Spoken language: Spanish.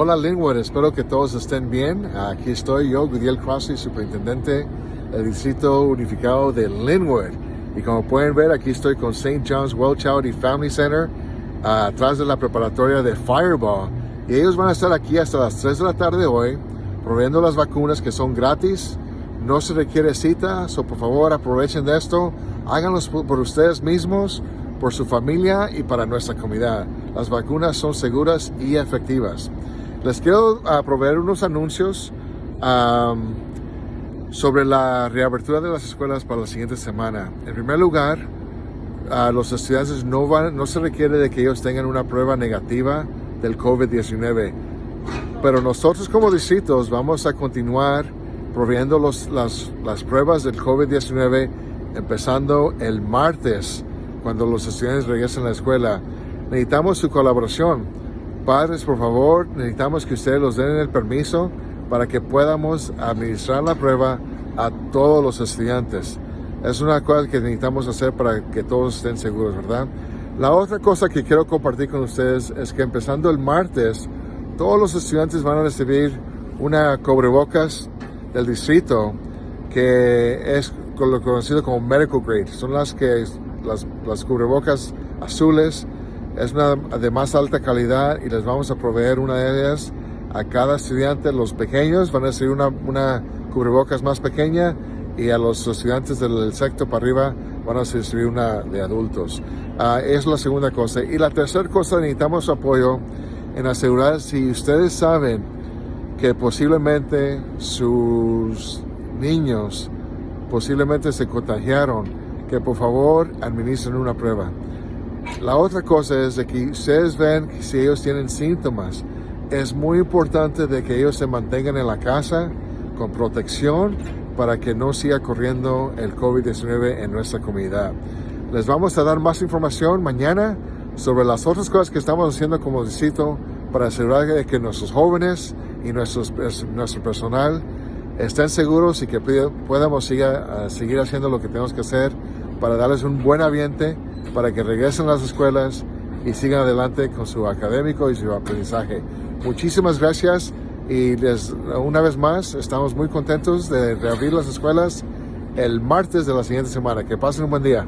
Hola Linwood, espero que todos estén bien. Aquí estoy yo, Gudiel Crossley, superintendente del Distrito Unificado de Linwood. Y como pueden ver, aquí estoy con St. John's Well Charity Family Center, atrás de la preparatoria de Fireball. Y ellos van a estar aquí hasta las 3 de la tarde hoy, proveyendo las vacunas que son gratis. No se requiere cita, so por favor aprovechen de esto. Háganlos por ustedes mismos, por su familia y para nuestra comunidad. Las vacunas son seguras y efectivas. Les quiero uh, proveer unos anuncios sobre la reabertura de las escuelas para la siguiente semana. En primer lugar, uh, los estudiantes no, van, no se requiere de que ellos tengan una prueba negativa del COVID-19. Pero nosotros como distritos vamos a continuar proveyendo los, las, las pruebas del COVID-19 empezando el martes cuando los estudiantes regresen a la escuela. Necesitamos su colaboración padres, por favor, necesitamos que ustedes los den el permiso para que podamos administrar la prueba a todos los estudiantes. Es una cosa que necesitamos hacer para que todos estén seguros, ¿verdad? La otra cosa que quiero compartir con ustedes es que empezando el martes, todos los estudiantes van a recibir una cobrebocas del distrito que es lo conocido como medical grade. Son las que las, las cubrebocas azules es una de más alta calidad y les vamos a proveer una de ellas a cada estudiante. Los pequeños van a recibir una, una cubrebocas más pequeña y a los estudiantes del sexto para arriba van a recibir una de adultos. Uh, es la segunda cosa. Y la tercera cosa, necesitamos apoyo en asegurar si ustedes saben que posiblemente sus niños posiblemente se contagiaron, que por favor administren una prueba. La otra cosa es de que ustedes ven que si ellos tienen síntomas, es muy importante de que ellos se mantengan en la casa con protección para que no siga corriendo el COVID-19 en nuestra comunidad. Les vamos a dar más información mañana sobre las otras cosas que estamos haciendo como distrito para asegurar que nuestros jóvenes y nuestros, nuestro personal estén seguros y que podamos seguir, seguir haciendo lo que tenemos que hacer para darles un buen ambiente para que regresen a las escuelas y sigan adelante con su académico y su aprendizaje. Muchísimas gracias y una vez más estamos muy contentos de reabrir las escuelas el martes de la siguiente semana. Que pasen un buen día.